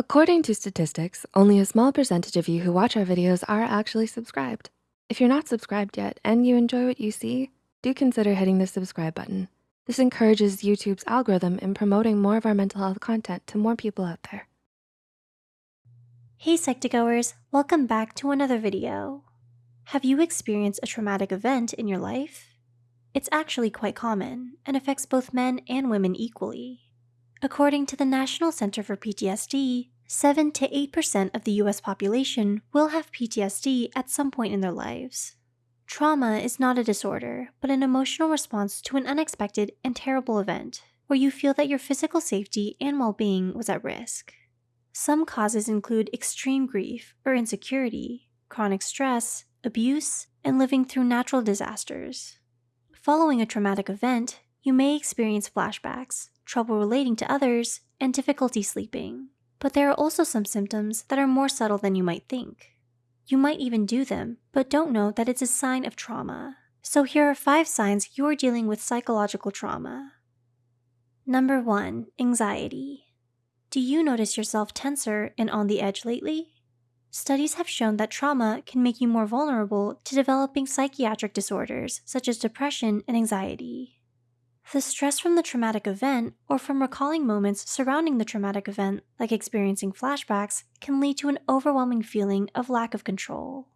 According to statistics, only a small percentage of you who watch our videos are actually subscribed. If you're not subscribed yet and you enjoy what you see, do consider hitting the subscribe button. This encourages YouTube's algorithm in promoting more of our mental health content to more people out there. Hey Psych2Goers, welcome back to another video. Have you experienced a traumatic event in your life? It's actually quite common and affects both men and women equally. According to the National Center for PTSD, 7 to 8% of the US population will have PTSD at some point in their lives. Trauma is not a disorder, but an emotional response to an unexpected and terrible event where you feel that your physical safety and well being was at risk. Some causes include extreme grief or insecurity, chronic stress, abuse, and living through natural disasters. Following a traumatic event, you may experience flashbacks, trouble relating to others, and difficulty sleeping. But there are also some symptoms that are more subtle than you might think. You might even do them, but don't know that it's a sign of trauma. So here are five signs you're dealing with psychological trauma. Number one, anxiety. Do you notice yourself tenser and on the edge lately? Studies have shown that trauma can make you more vulnerable to developing psychiatric disorders such as depression and anxiety. The stress from the traumatic event or from recalling moments surrounding the traumatic event, like experiencing flashbacks, can lead to an overwhelming feeling of lack of control.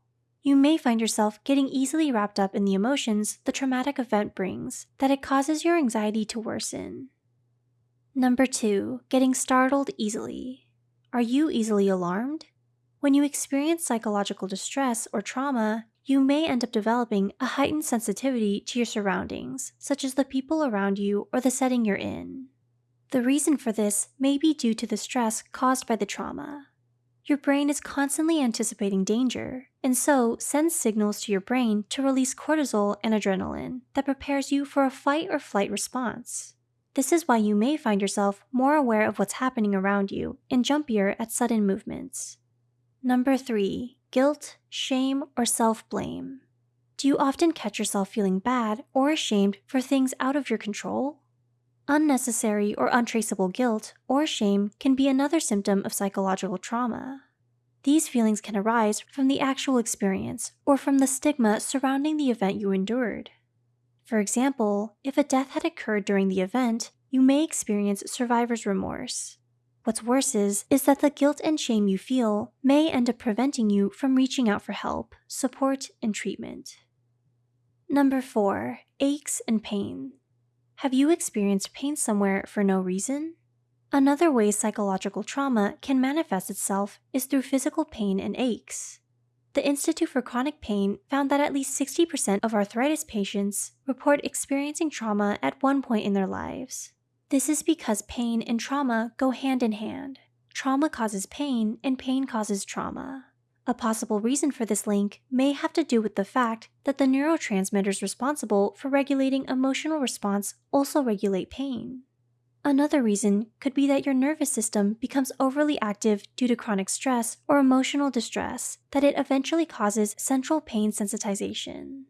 You may find yourself getting easily wrapped up in the emotions the traumatic event brings, that it causes your anxiety to worsen. Number two, getting startled easily. Are you easily alarmed? When you experience psychological distress or trauma, you may end up developing a heightened sensitivity to your surroundings, such as the people around you or the setting you're in. The reason for this may be due to the stress caused by the trauma. Your brain is constantly anticipating danger, and so sends signals to your brain to release cortisol and adrenaline that prepares you for a fight or flight response. This is why you may find yourself more aware of what's happening around you and jumpier at sudden movements. Number 3 guilt, shame, or self blame? Do you often catch yourself feeling bad or ashamed for things out of your control? Unnecessary or untraceable guilt or shame can be another symptom of psychological trauma. These feelings can arise from the actual experience or from the stigma surrounding the event you endured. For example, if a death had occurred during the event, you may experience survivor's remorse. What's worse is, is that the guilt and shame you feel may end up preventing you from reaching out for help, support, and treatment. Number 4. Aches and pain. Have you experienced pain somewhere for no reason? Another way psychological trauma can manifest itself is through physical pain and aches. The Institute for Chronic Pain found that at least 60% of arthritis patients report experiencing trauma at one point in their lives. This is because pain and trauma go hand in hand. Trauma causes pain, and pain causes trauma. A possible reason for this link may have to do with the fact that the neurotransmitters responsible for regulating emotional response also regulate pain. Another reason could be that your nervous system becomes overly active due to chronic stress or emotional distress, that it eventually causes central pain sensitization.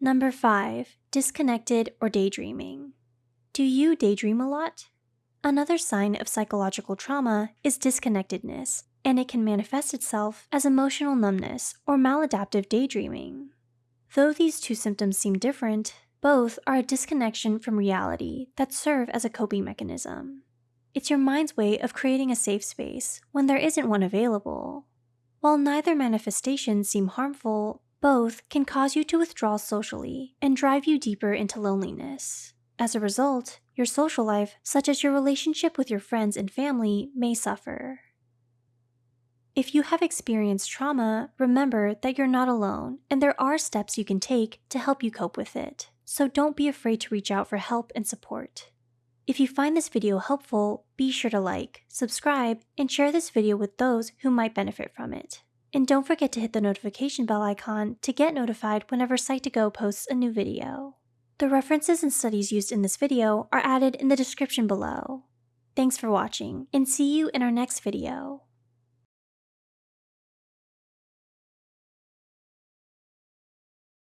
Number 5. Disconnected or daydreaming. Do you daydream a lot? Another sign of psychological trauma is disconnectedness, and it can manifest itself as emotional numbness or maladaptive daydreaming. Though these two symptoms seem different, both are a disconnection from reality that serve as a coping mechanism. It's your mind's way of creating a safe space when there isn't one available. While neither manifestation seem harmful, both can cause you to withdraw socially and drive you deeper into loneliness. As a result, your social life, such as your relationship with your friends and family, may suffer. If you have experienced trauma, remember that you're not alone and there are steps you can take to help you cope with it. So don't be afraid to reach out for help and support. If you find this video helpful, be sure to like, subscribe, and share this video with those who might benefit from it. And don't forget to hit the notification bell icon to get notified whenever Psych2Go posts a new video. The references and studies used in this video are added in the description below. Thanks for watching, and see you in our next video.